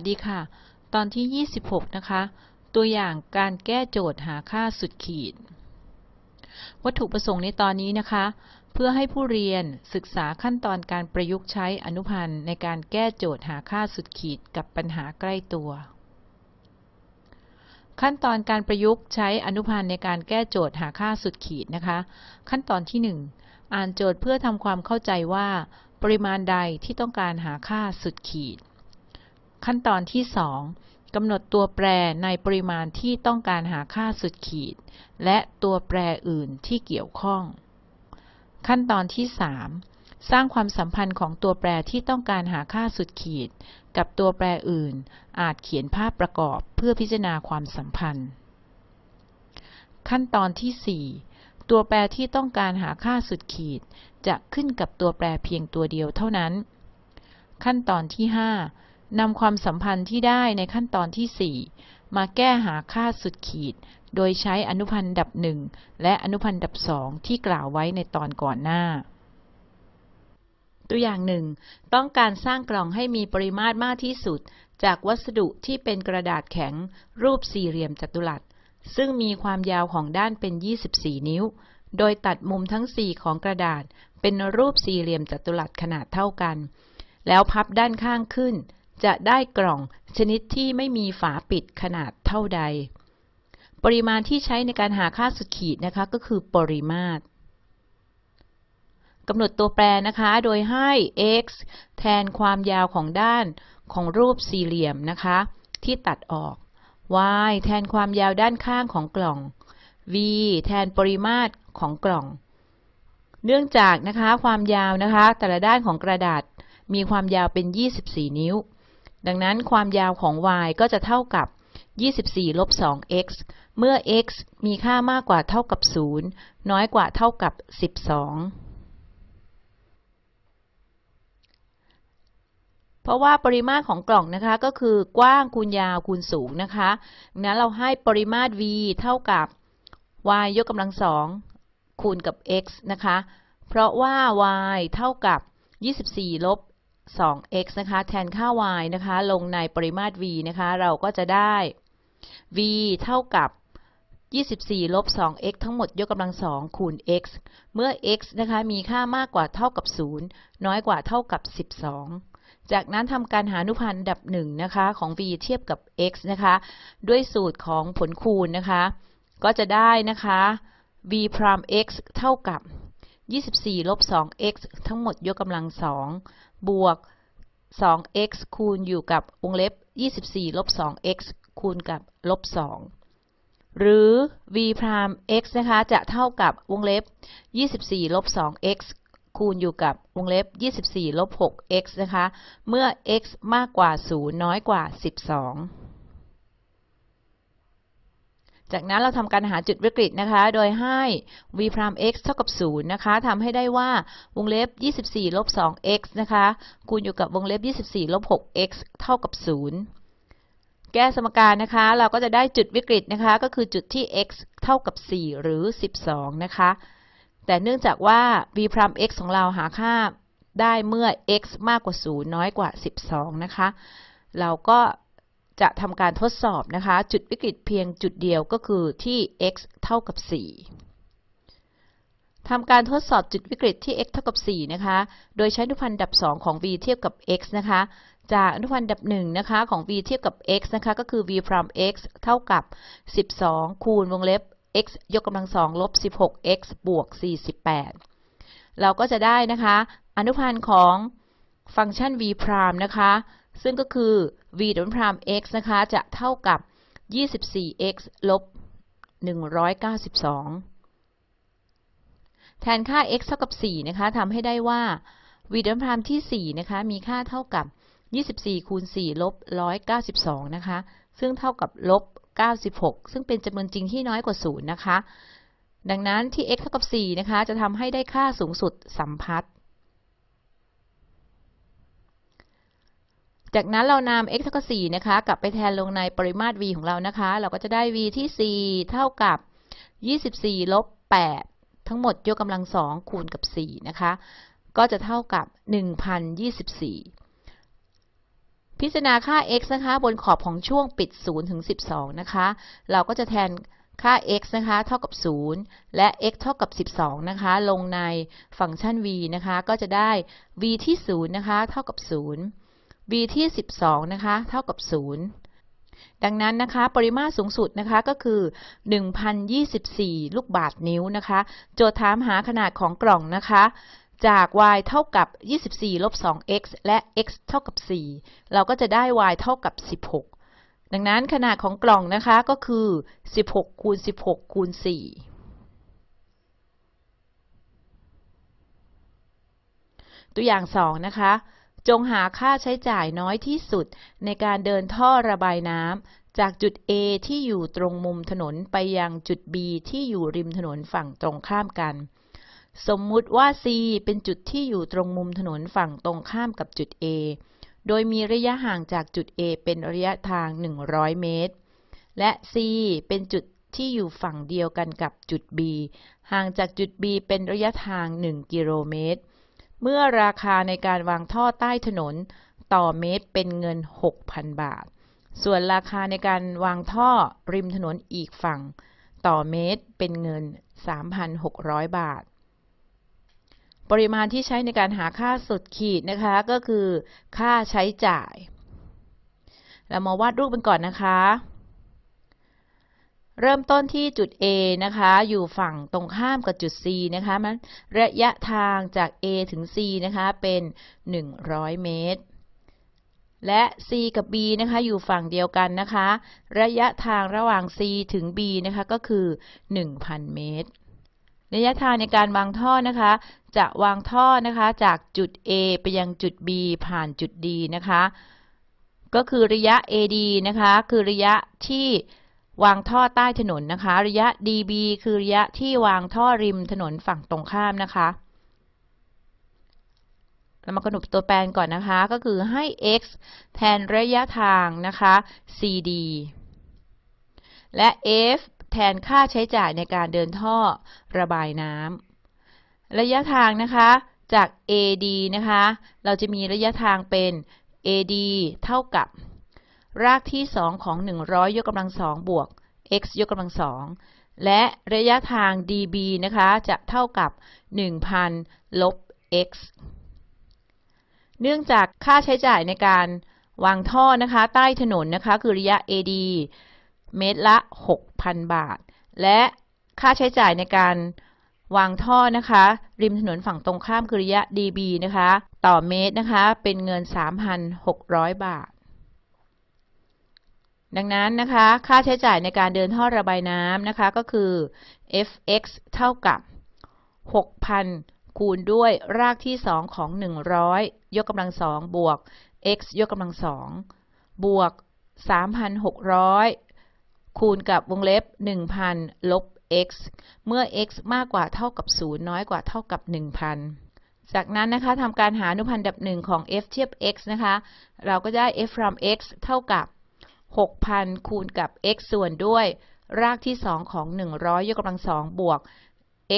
สดีค่ะ ตอนที่ 26 นะคะ ตัวอย่างการแก้โจทย์หาค่าสุดขีด วัตถุประสงค์ในตอนนี้นะคะ เพื่อให้ผู้เรียนศึกษาขั้นตอนการประยุกต์ใช้อนุพันธ์ในการแก้โจทย์หาค่าสุดขีดกับปัญหาใกล้ตัว ขั้นตอนการประยุกต์ใช้อนุพันธ์ในการแก้โจทย์หาค่าสุดขีดนะคะ ขั้นตอนที่ 1 อ่านโจทย์เพื่อทำความเข้าใจว่า ปริมาณใดที่ต้องการหาค่าสุดขีด ขั้นตอนที่ 2กำหนดตัวแปรในปริมาณที่ต้องการหาค่าสุดขีด และตัวแปรอื่นที่เกี่ยวข้อง ขั้นตอนที่ 3 สร้างความสัมพันธ์ของตัวแปรที่ต้องการหาค่าสุดขีด กับตัวแปรอื่น อาจเขียนภาพประกอบเพื่อพิจารณาความสัมพันธ์ ขั้นตอนที่ 4 ตัวแปรที่ต้องการหาค่าสุดขีด จะขึ้นกับตัวแปรเพียงตัวเดียวเท่านั้น ขั้นตอนที่ 5 นำความสัมพันธ์ที่ได้ในขั้นตอนที่ 4 มาแก้หาค่าสุดขีด โดยใช้อนุพันธ์ดับหนึ่งและอนุพันธ์ดับสองที่กล่าวไว้ในตอนก่อนหน้า ตัวอย่างหนึ่ง ต้องการสร้างกล่องให้มีปริมาตรมากที่สุด จากวัสดุที่เป็นกระดาษแข็ง รูปสี่เหลี่ยมจัตุรัส ซึ่งมีความยาวของด้านเป็น 24 นิ้ว โดยตัดมุมทั้ง 4 ของกระดาษ เป็นรูปสี่เหลี่ยมจัตุรัสขนาดเท่ากัน แล้วพับด้านข้างขึ้น จะได้กล่องชนิดที่ไม่มีฝาปิดขนาดเท่าใด ปริมาณที่ใช้ในการหาค่าสุดขีดนะคะก็คือปริมาตรกำหนดตัวแปรนะคะ โดยให้ x แทนความยาวของด้านของรูปสี่เหลี่ยมนะคะ ที่ตัดออก y แทนความยาวด้านข้างของกล่อง v แทนปริมาตรของกล่อง เนื่องจากนะคะความยาวนะคะ แต่ละด้านของกระดาษมีความยาวเป็น 24 นิ้ว ดังนั้นความยาวของ y ก็จะเท่ากับ 24 ลบ 2x เมื่อ x มีค่ามากกว่าเท่ากับ 0 น้อยกว่าเท่ากับ 12 เพราะว่าปริมาตรของกล่องนะคะก็คือกว้างคูณยาวคูณสูงนะคะดังนั้นเราให้ปริมาตร v เท่ากับ y ยกกำลังสองคูณกับ x นะคะ เพราะว่า y เท่ากับ 24 ลบ 2x นะคะ แทนค่า y นะคะ ลงในปริมาตร v นะคะ เราก็จะได้ v เท่ากับ 24 ลบ 2x ทั้งหมดยกกำลังสองคูณ x เมื่อ x นะคะ มีค่ามากกว่าเท่ากับ 0 น้อยกว่าเท่ากับ 12 จากนั้นทำการหาอนุพันธ์ดับ1นะคะ ของ v เทียบกับ x นะคะ ด้วยสูตรของผลคูณนะคะ ก็จะได้นะคะ v พราม x เท่ากับ 24 ลบ 2x ทั้งหมดยกกำลังสอง บวก 2x คูณอยู่กับวงเล็บ 24 ลบ 2x คูณกับลบ 2 หรือ v พราม x นะคะ จะเท่ากับวงเล็บ 24 ลบ 2x คูณอยู่กับวงเล็บ 24 ลบ 6x นะคะ เมื่อ x มากกว่า 0 น้อยกว่า 12 จากนั้นเราทำการหาจุดวิกฤตนะคะ โดยให้ v พราม x เท่ากับ 0 นะคะทำให้ได้ว่าวงเล็บ 24 ลบ 2x นะคะ คูณอยู่กับวงเล็บ 24 ลบ 6x เท่ากับ 0 แก้สมการนะคะ เราก็จะได้จุดวิกฤตนะคะ ก็คือจุดที่ x เท่ากับ 4 หรือ 12 นะคะ แต่เนื่องจากว่า v พราม x ของเราหาค่าได้เมื่อ x มากกว่า 0 น้อยกว่า 12 นะคะ เราก็ จะทำการทดสอบนะคะ จุดวิกฤตเพียงจุดเดียวก็คือที่ x เท่ากับ 4ทำการทดสอบจุดวิกฤตที่ x เท่ากับ 4 นะคะ โดยใช้อนุพันธ์ดับ 2 ของ v เทียบกับ x นะคะ จากอนุพันธ์ดับ 1 นะคะของ v เทียบกับ x นะคะ ก็คือ v พราม x เท่ากับ 12 คูณวงเล็บ x ยกกำลังสองลบ 16x บวก 48 เราก็จะได้นะคะ อนุพันธ์ของฟังก์ชัน v พรามนะคะ ซึ่งก็คือ v ดับพราม x นะคะ จะเท่ากับ 24x ลบ 192 แทนค่า x เท่ากับ 4 นะคะทำให้ได้ว่า v ดับพรามที่ 4 นะคะ มีค่าเท่ากับ 24 คูณ 4 ลบ 192 นะคะ ซึ่งเท่ากับลบ 96 ซึ่งเป็นจำนวนจริงที่น้อยกว่า 0 นะคะ ดังนั้นที่ x เท่ากับ 4 นะคะ จะทำให้ได้ค่าสูงสุดสัมพัทธ์ จากนั้นเรานำ x เท่ากับ4นะคะ กลับไปแทนลงในปริมาตร v ของเรานะคะ เราก็จะได้ v ที่ 4 เท่ากับ 24 ลบ 8 ทั้งหมดยกกำลัง 2 คูณกับ 4 นะคะ ก็จะเท่ากับ 1,024 พิจารณาค่า x นะคะ บนขอบของช่วงปิด 0 ถึง 12 นะคะ เราก็จะแทนค่า x นะคะ เท่ากับ 0 และ x เท่ากับ 12 นะคะ ลงในฟังก์ชัน v นะคะ ก็จะได้ v ที่ 0 นะคะ เท่ากับ 0 v ที่ 12 นะคะ เท่ากับ 0 ดังนั้นนะคะ ปริมาตรสูงสุดนะคะก็คือ 1,024 ลูกบาศก์นิ้วนะคะ โจทย์ถามหาขนาดของกล่องนะคะ จาก y เท่ากับ 24 ลบ 2x และ x เท่ากับ 4 เราก็จะได้ y เท่ากับ 16 ดังนั้นขนาดของกล่องนะคะก็คือ 16 คูณ 16 คูณ 4ตัวอย่าง 2 นะคะ จงหาค่าใช้จ่ายน้อยที่สุดในการเดินท่อระบายน้ำจากจุด A ที่อยู่ตรงมุมถนนไปยังจุด B ที่อยู่ริมถนนฝั่งตรงข้ามกัน สมมุติว่า C เป็นจุดที่อยู่ตรงมุมถนนฝั่งตรงข้ามกับจุด A โดยมีระยะห่างจากจุด A เป็นระยะทาง 100 เมตร และ C เป็นจุดที่อยู่ฝั่งเดียวกันกับจุด B ห่างจากจุด B เป็นระยะทาง 1 กิโลเมตร เมื่อราคาในการวางท่อใต้ถนนต่อเมตรเป็นเงิน 6,000 บาท ส่วนราคาในการวางท่อริมถนนอีกฝั่ง ต่อเมตรเป็นเงิน 3,600 บาท ปริมาณที่ใช้ในการหาค่าสุดขีดนะคะ ก็คือค่าใช้จ่าย เรามาวาดรูปกันก่อนนะคะ เริ่มต้นที่จุด A นะคะ อยู่ฝั่งตรงข้ามกับจุด C นะคะมันระยะทางจาก A ถึง C นะคะ เป็น 100 เมตร และ C กับ B นะคะ อยู่ฝั่งเดียวกันนะคะ ระยะทางระหว่าง C ถึง B นะคะ ก็คือ 1,000 เมตร ระยะทางในการวางท่อนะคะ จะวางท่อนะคะ จากจุด A ไปยังจุด B ผ่านจุด D นะคะ ก็คือระยะ AD นะคะ คือระยะที่ วางท่อใต้ถนนนะคะ ระยะ DB คือระยะที่วางท่อริมถนนฝั่งตรงข้ามนะคะเรามากำหนดตัวแปรก่อนนะคะ ก็คือให้ x แทนระยะทางนะคะ CD และ f แทนค่าใช้จ่ายในการเดินท่อระบายน้ำระยะทางนะคะจาก AD นะคะ เราจะมีระยะทางเป็น AD เท่ากับ รากที่ 2 ของ 100 ยกกำลังสองบวก x ยกกำลังสองและระยะทาง dB นะคะจะเท่ากับ 1,000 ลบ x เนื่องจากค่าใช้จ่ายในการวางท่อนะคะใต้ถนนนะคะคือระยะ AD เมตรละ 6,000 บาท และค่าใช้จ่ายในการวางท่อนะคะ ริมถนนฝั่งตรงข้ามคือระยะ dB นะคะ ต่อเมตรนะคะ เป็นเงิน 3,600 บาท ดังนั้นนะคะ ค่าใช้จ่ายในการเดินท่อระบายน้ำนะคะ ก็คือ fx เท่ากับ 6,000 คูณด้วยรากที่ 2 ของ 100 ยกกำลังสองบวก x ยกกำลังสองบวก 3,600 คูณกับวงเล็บ 1,000 ลบ x เมื่อ x มากกว่าเท่ากับ 0 น้อยกว่าเท่ากับ 1,000 จากนั้นนะคะทำการหาอนุพันธ์ดับหนึ่งของ f เทียบ x นะคะ เราก็ได้ f from x เท่ากับ 6,000 คูณกับ x ส่วนด้วยรากที่ 2 ของ 100 ยกกำลังสองบวก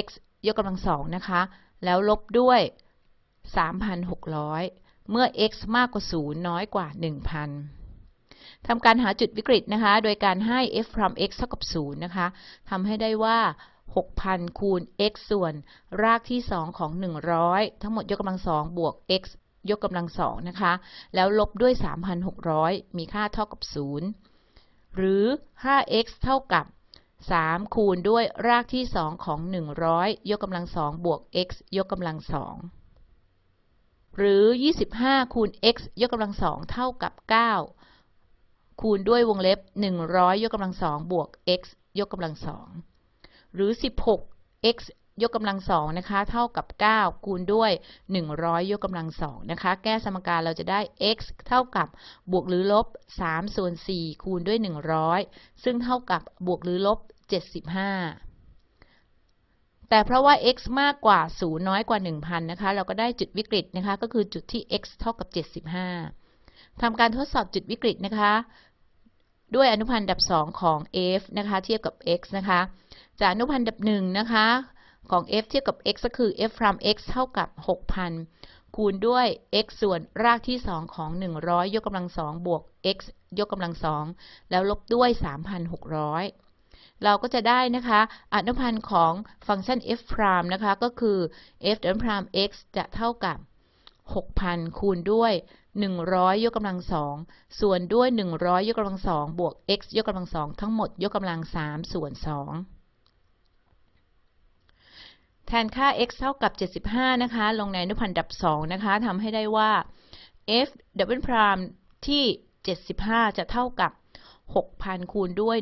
x ยกกำลังสองนะคะ แล้วลบด้วย 3,600 เมื่อ x มากกว่า 0 น้อยกว่า 1,000 ทำการหาจุดวิกฤตนะคะ โดยการให้ f from x เท่ากับ 0 นะคะ ทำให้ได้ว่า 6,000 คูณ x ส่วนรากที่ 2 ของ 100 ทั้งหมดยกกำลังสองบวก x ยกกำลังสองนะคะ แล้วลบด้วย 3,600 มีค่าเท่ากับ 0 หรือ 5x เท่ากับ 3 คูณด้วยรากที่ 2 ของ 100 ยกกำลังสองบวก x ยกกำลังสองหรือ 25 คูณ x ยกกำลังสองเท่ากับ 9 คูณด้วยวงเล็บ 100 ยกกำลังสองบวก x ยกกำลังสองหรือ 16 x ยกกำลังสองนะคะเท่ากับ 9 คูณด้วย 100 ยกกำลังสองนะคะ แก้สมการเราจะได้ x เท่ากับบวกหรือลบ3ส่วน4คูณด้วย 100 ซึ่งเท่ากับบวกหรือลบ 75 แต่เพราะว่า x มากกว่า 0 น้อยกว่า 1,000 นะคะ เราก็ได้จุดวิกฤตนะคะ ก็คือจุดที่ x เท่ากับ 75 ทำการทดสอบจุดวิกฤตนะคะ ด้วยอนุพันธ์ดับ 2 ของ f นะคะ เทียบกับ x นะคะ จากอนุพันธ์ดับ1นะคะ ของ f เทียบกับ x ก็คือ f from x เท่ากับ 6,000 คูณด้วย x ส่วนรากที่ 2 ของ 100 ยกกำลัง2บวก x ยกกำลัง2แล้วลบด้วย 3,600 เราก็จะได้นะคะอนุพันธ์ของฟังก์ชัน f prime นะคะ ก็คือ f prime x จะเท่ากับ 6,000 คูณด้วย 100 ยกกำลัง2ส่วนด้วย 100 ยกกำลัง2บวก x ยกกำลัง2ทั้งหมดยกกำลัง3ส่วน2 แทนค่า x เท่ากับ 75 นะคะ ลงในอนุพันธ์ดับ 2 นะคะทำให้ได้ว่า f double prime ที่ 75 จะเท่ากับ 6,000 คูณด้วย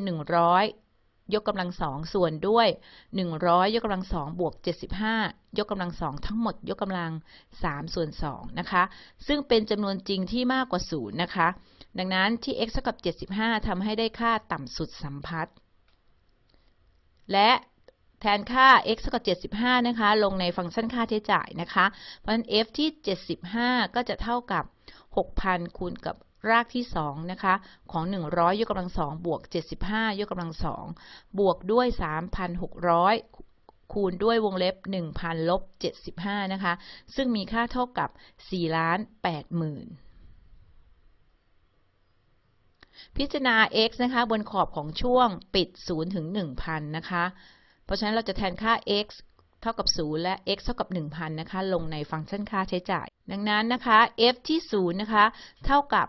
100 ยกกำลัง2ส่วนด้วย 100 ยกกำลัง2บวก 75 ยกกำลัง2ทั้งหมด ยกกำลัง 3 ส่วน 2 นะคะ ซึ่งเป็นจำนวนจริงที่มากกว่า 0 นะคะ ดังนั้นที่ x เท่ากับ 75 ทำให้ได้ค่าต่ำสุดสัมพัทธ์และ แทนค่า x เท่ากับ 75 นะคะ ลงในฟังก์ชันค่าใช้จ่ายนะคะ เพราะฉะนั้น f ที่ 75 ก็จะเท่ากับ 6,000 คูณกับรากที่ 2 นะคะ ของ 100 ยกกำลัง 2 บวก 75 ยกกำลัง 2 บวกด้วย 3,600คูณด้วยวงเล็บ 1,000ลบ75 นะคะ ซึ่งมีค่าเท่ากับ 4 ล้าน8หมื่น พิจารณา x นะคะ บนขอบของช่วงปิด 0 ถึง 1,000 นะคะ ราะฉะนั้นเราจะแทนค่า x เท่ากับ 0 และ x เท่ากับ 1,000 นะคะ ลงในฟังก์ชันค่าใช้จ่าย ดังนั้นนะคะ f ที่ 0 นะคะ เท่ากับ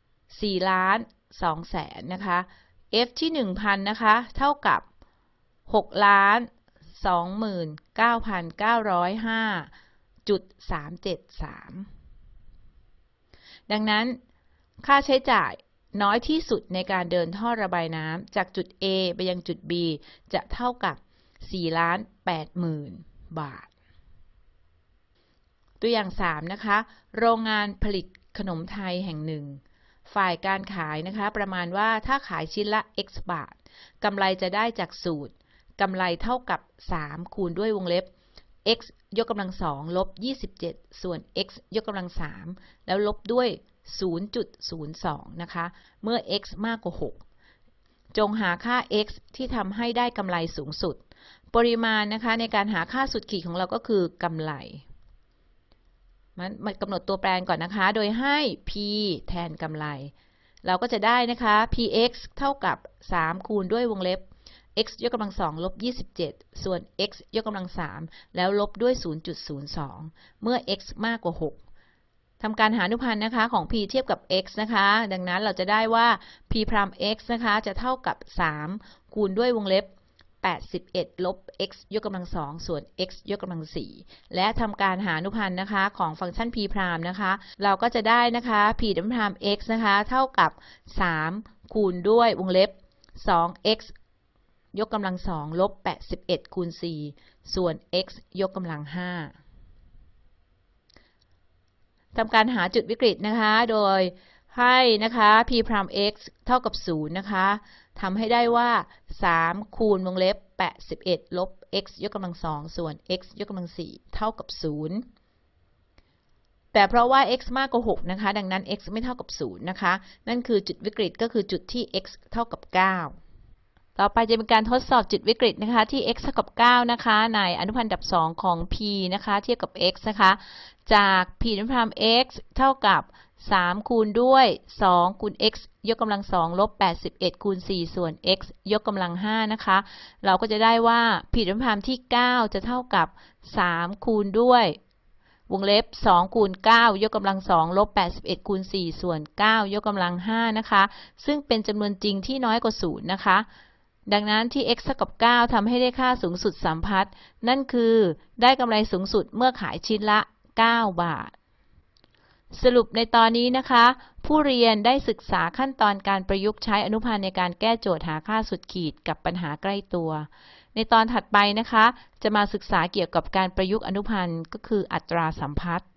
4ล้าน2แสนนะคะ f ที่ 1,000 นะคะ เท่ากับ6ล้าน29,905.373 ดังนั้นค่าใช้จ่าย น้อยที่สุดในการเดินท่อระบายน้ำจากจุด A ไปยังจุด B จะเท่ากับ4ล้าน8หมื่นบาท ตัวอย่าง 3 นะคะ โรงงานผลิตขนมไทยแห่งหนึ่ง ฝ่ายการขายนะคะ ประมาณว่าถ้าขายชิ้นละ x บาทกำไรจะได้จากสูตรกำไรเท่ากับ 3 คูณด้วยวงเล็บ x ยกกำลัง2ลบ 27 ส่วน x ยกกำลัง3แล้วลบด้วย 0.02 นะคะ เมื่อ x มากกว่า 6 จงหาค่า x ที่ทำให้ได้กำไรสูงสุด ปริมาณนะคะในการหาค่าสุดขีดของเราก็คือกำไร มันมากำหนดตัวแปรก่อนนะคะ โดยให้ p แทนกำไร เราก็จะได้นะคะ px เท่ากับ 3 คูณด้วยวงเล็บ x ยกกำลัง2ลบ 27 ส่วน x ยกกำลัง3แล้วลบด้วย 0.02 เมื่อ x มากกว่า 6 ทำการหาอนุพันธ์นะคะของ p เทียบกับ x นะคะ ดังนั้นเราจะได้ว่า p พราม x นะคะ จะเท่ากับ 3 คูณด้วยวงเล็บ 81 ลบ x ยกกำลัง2ส่วน x ยกกำลัง4และทำการหาอนุพันธ์นะคะของฟังก์ชัน p พรามนะคะ เราก็จะได้นะคะ p ดับพราม x นะคะ เท่ากับ 3 คูณด้วยวงเล็บ 2x ยกกำลัง2ลบ 81 คูณ 4 ส่วน x ยกกำลัง 5 ทำการหาจุดวิกฤตนะคะ โดยให้นะคะ p พราม x เท่ากับ 0 นะคะทำให้ได้ว่า 3 คูณวงเล็บ 81 ลบ x ยกกำลัง 2 ส่วน x ยกกำลัง 4 เท่ากับ 0 แต่เพราะว่า x มากกว่า 6 นะคะ ดังนั้น x ไม่เท่ากับ 0 นะคะ นั่นคือจุดวิกฤตก็คือจุดที่ x เท่ากับ 9 ต่อไปจะเป็นการทดสอบจุดวิกฤตนะคะที่ x เท่ากับ 9 นะคะในอนุพันธ์ดับ 2 ของ p นะคะเทียบกับ x นะคะจาก p อนุพันธ์ x เท่ากับ 3 คูณด้วย 2 คูณ x ยกกำลัง 2 ลบ 81 คูณ 4 ส่วน x ยกกำลัง 5 นะคะ เราก็จะได้ว่า p อนุพันธ์ที่ 9 จะเท่ากับ 3 คูณด้วยวงเล็บ 2 คูณ 9 ยกกำลัง 2 ลบ 81 คูณ 4 ส่วน 9 ยกกำลัง 5 นะคะ ซึ่งเป็นจำนวนจริงที่น้อยกว่า 0 นะคะ ดังนั้นที่ x เท่ากับ 9ทำให้ได้ค่าสูงสุดสัมพัทธ์ นั่นคือได้กำไรสูงสุดเมื่อขายชิ้นละ 9 บาท สรุปในตอนนี้นะคะ ผู้เรียนได้ศึกษาขั้นตอนการประยุกต์ใช้อนุพันธ์ในการแก้โจทย์หาค่าสุดขีดกับปัญหาใกล้ตัว ในตอนถัดไปนะคะ จะมาศึกษาเกี่ยวกับการประยุกต์อนุพันธ์ก็คืออัตราสัมพัทธ์